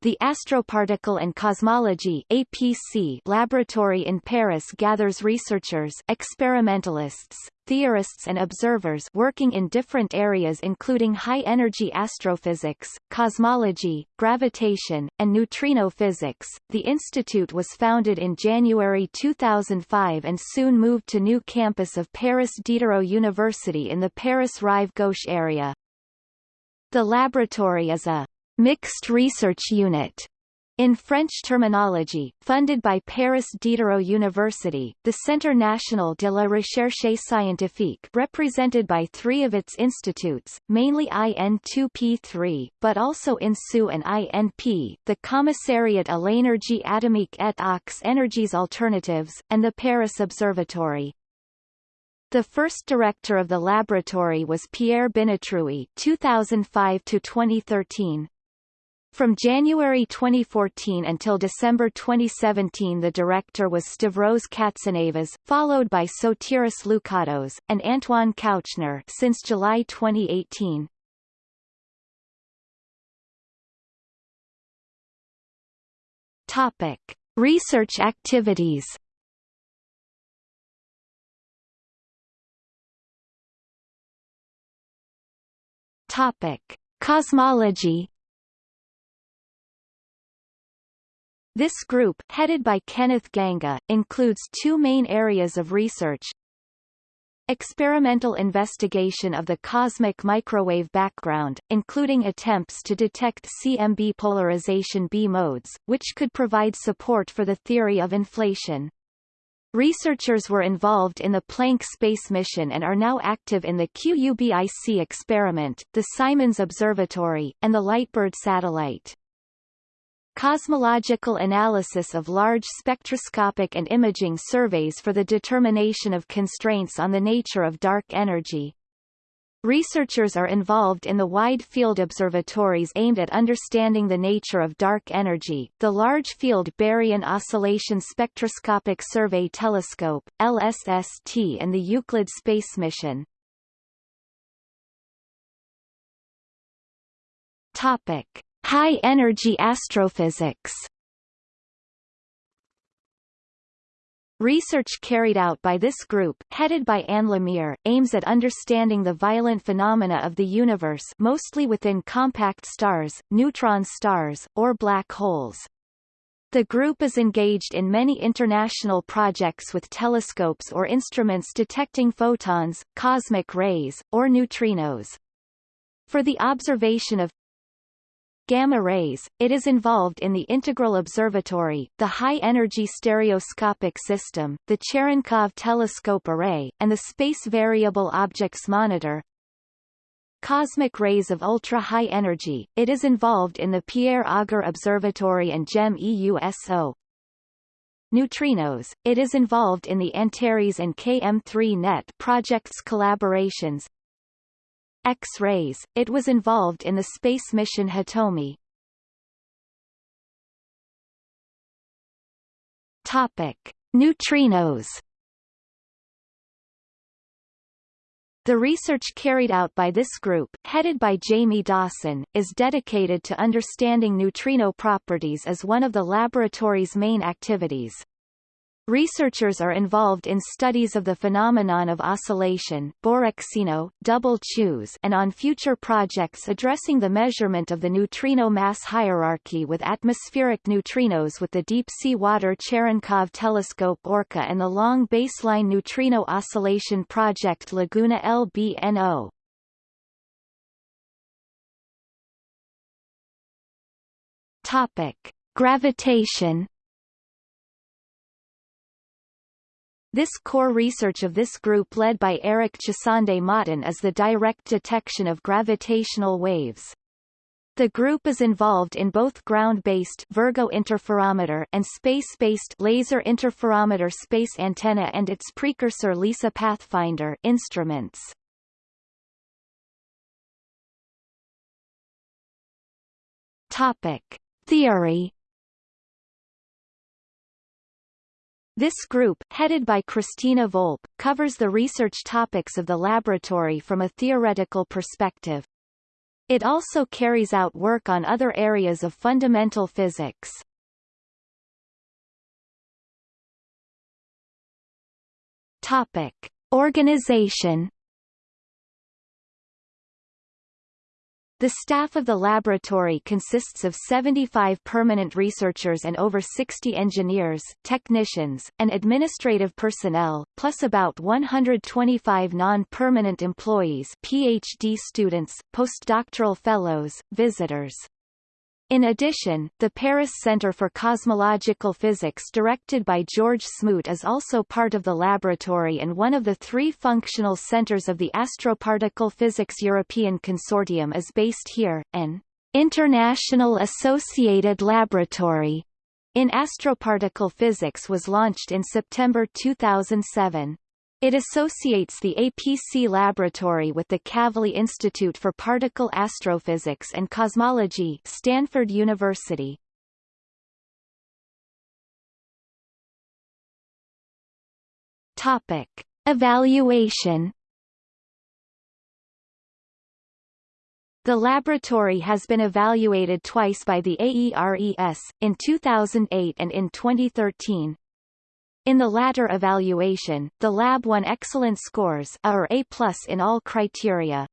The Astroparticle and Cosmology APC laboratory in Paris gathers researchers experimentalists, theorists and observers working in different areas including high-energy astrophysics, cosmology, gravitation, and neutrino physics. The institute was founded in January 2005 and soon moved to new campus of Paris Diderot University in the Paris-Rive Gauche area. The laboratory is a mixed research unit in French terminology, funded by Paris Diderot University, the Centre National de la Recherche Scientifique represented by three of its institutes, mainly IN2P3, but also INSU and INP, the Commissariat à l'énergie atomique et aux énergies alternatives, and the Paris Observatory. The first director of the laboratory was Pierre Binétruy 2005 to 2013, from January 2014 until December 2017 the director was Stavros Katsanevas, followed by Sotiris Loucatos, and Antoine Kouchner since July 2018. Topic. Research activities Topic. Cosmology This group, headed by Kenneth Ganga, includes two main areas of research. Experimental investigation of the cosmic microwave background, including attempts to detect CMB polarization B modes, which could provide support for the theory of inflation. Researchers were involved in the Planck space mission and are now active in the QUBIC experiment, the Simons Observatory, and the LiteBIRD satellite. Cosmological analysis of large spectroscopic and imaging surveys for the determination of constraints on the nature of dark energy. Researchers are involved in the Wide Field Observatories aimed at understanding the nature of dark energy, the Large Field Baryon Oscillation Spectroscopic Survey Telescope, LSST and the Euclid Space Mission. Topic. High-energy astrophysics Research carried out by this group, headed by Anne Lemière, aims at understanding the violent phenomena of the universe mostly within compact stars, neutron stars, or black holes. The group is engaged in many international projects with telescopes or instruments detecting photons, cosmic rays, or neutrinos. For the observation of gamma rays, it is involved in the Integral Observatory, the High-Energy Stereoscopic System, the Cherenkov Telescope Array, and the Space Variable Objects Monitor. Cosmic rays of ultra-high energy, it is involved in the Pierre Auger Observatory and JEM-EUSO. Neutrinos, it is involved in the Antares and KM3NeT projects collaborations, X-rays, it was involved in the space mission Hitomi. Topic: Neutrinos. The research carried out by this group, headed by Jaime Dawson, is dedicated to understanding neutrino properties as one of the laboratory's main activities. Researchers are involved in studies of the phenomenon of oscillation Borexino, Double Chooz, and on future projects addressing the measurement of the neutrino mass hierarchy with atmospheric neutrinos with the deep-sea water Cherenkov telescope ORCA and the long baseline neutrino oscillation project Laguna LBNO. Topic: Gravitation This core research of this group led by Eric Chassande-Mottin is the direct detection of gravitational waves. The group is involved in both ground-based Virgo interferometer and space-based laser interferometer space antenna and its precursor LISA Pathfinder instruments. Topic: Theory This group, headed by Cristina Volpe, covers the research topics of the laboratory from a theoretical perspective. It also carries out work on other areas of fundamental physics. Topic. Organization The staff of the laboratory consists of 75 permanent researchers and over 60 engineers, technicians, and administrative personnel, plus about 125 non-permanent employees PhD students, postdoctoral fellows, visitors. In addition, the Paris Center for Cosmological Physics directed by George Smoot is also part of the laboratory and one of the three functional centers of the Astroparticle Physics European Consortium is based here, an International Associated Laboratory in astroparticle physics was launched in September 2007. It associates the APC laboratory with the Kavli Institute for Particle Astrophysics and Cosmology Stanford University. Topic. Evaluation The laboratory has been evaluated twice by the AERES, in 2008 and in 2013. In the latter evaluation, the lab won excellent scores A or A+ in all criteria.